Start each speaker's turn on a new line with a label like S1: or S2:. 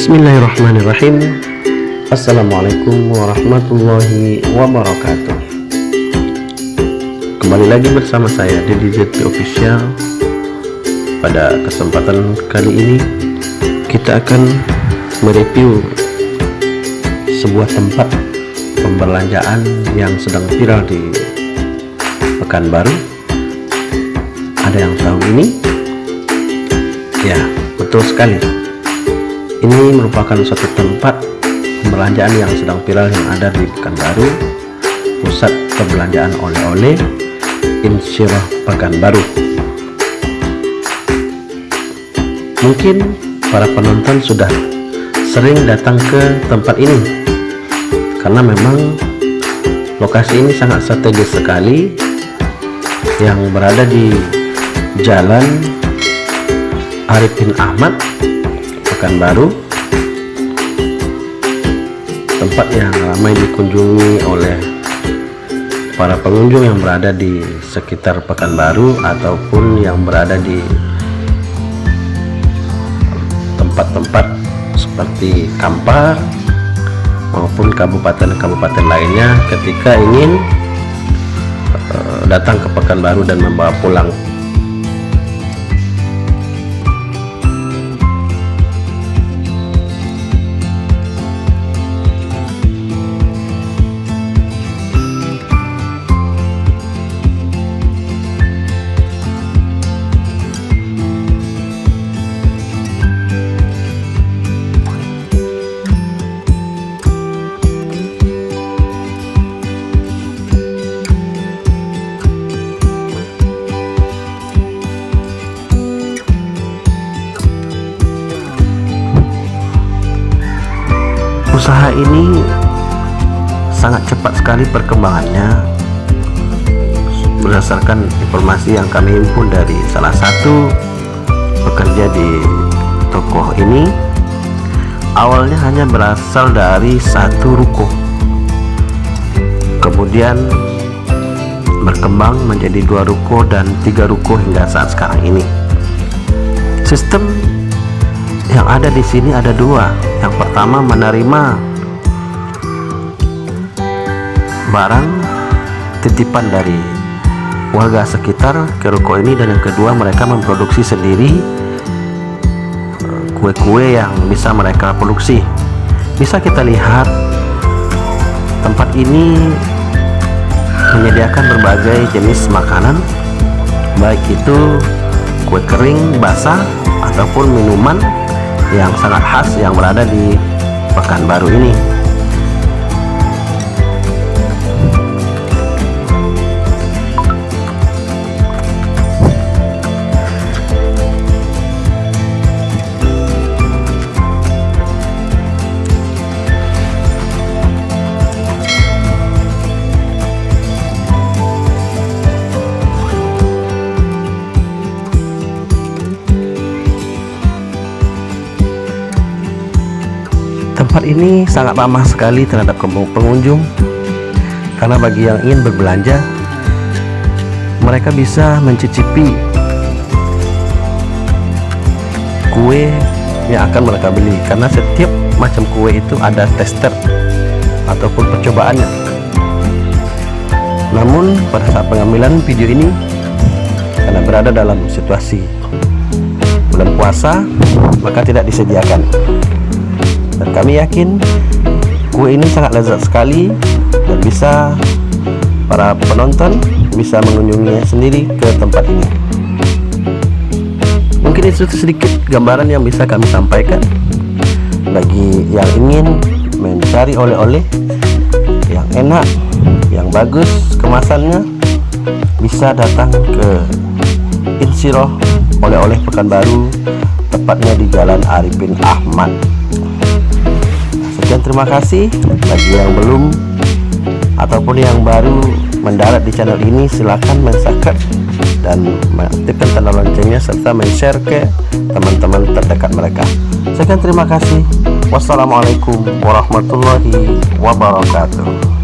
S1: Bismillahirrahmanirrahim Assalamualaikum warahmatullahi wabarakatuh Kembali lagi bersama saya Deddy Jeti Official Pada kesempatan kali ini Kita akan mereview Sebuah tempat pembelanjaan yang sedang viral di Pekanbaru Ada yang tahu ini? Ya, betul sekali. Ini merupakan suatu tempat pembelanjaan yang sedang viral yang ada di Pekanbaru, pusat perbelanjaan oleh-oleh Insyirah Pekanbaru. Mungkin para penonton sudah sering datang ke tempat ini karena memang lokasi ini sangat strategis sekali yang berada di Jalan Arifin Ahmad Pekanbaru tempat yang ramai dikunjungi oleh para pengunjung yang berada di sekitar Pekanbaru ataupun yang berada di tempat-tempat seperti Kampar maupun kabupaten-kabupaten lainnya ketika ingin uh, datang ke Pekanbaru dan membawa pulang usaha ini sangat cepat sekali perkembangannya. Berdasarkan informasi yang kami himpun dari salah satu pekerja di toko ini awalnya hanya berasal dari satu ruko. Kemudian berkembang menjadi dua ruko dan tiga ruko hingga saat sekarang ini. Sistem yang ada di sini ada dua. Yang pertama menerima barang titipan dari warga sekitar ke ruko ini dan yang kedua mereka memproduksi sendiri eh, kue-kue yang bisa mereka produksi. Bisa kita lihat tempat ini menyediakan berbagai jenis makanan baik itu kue kering basah ataupun minuman yang sangat khas yang berada di Pekanbaru ini tempat ini sangat ramah sekali terhadap pengunjung. Karena bagi yang ingin berbelanja mereka bisa mencicipi kue yang akan mereka beli. Karena setiap macam kue itu ada tester ataupun percobaannya. Namun pada saat pengambilan video ini karena berada dalam situasi bulan puasa maka tidak disediakan kami yakin kue ini sangat lezat sekali dan bisa para penonton bisa mengunjunginya sendiri ke tempat ini. Mungkin itu sedikit gambaran yang bisa kami sampaikan bagi yang ingin mencari oleh-oleh yang enak yang bagus kemasannya bisa datang ke Insiroh oleh-oleh Pekanbaru tepatnya di Jalan Arifin Ahmad terima kasih bagi yang belum ataupun yang baru mendarat di channel ini silahkan mensubscribe dan mengaktifkan tanda loncengnya serta men-share ke teman-teman terdekat mereka. Sekian terima kasih. Wassalamualaikum warahmatullahi wabarakatuh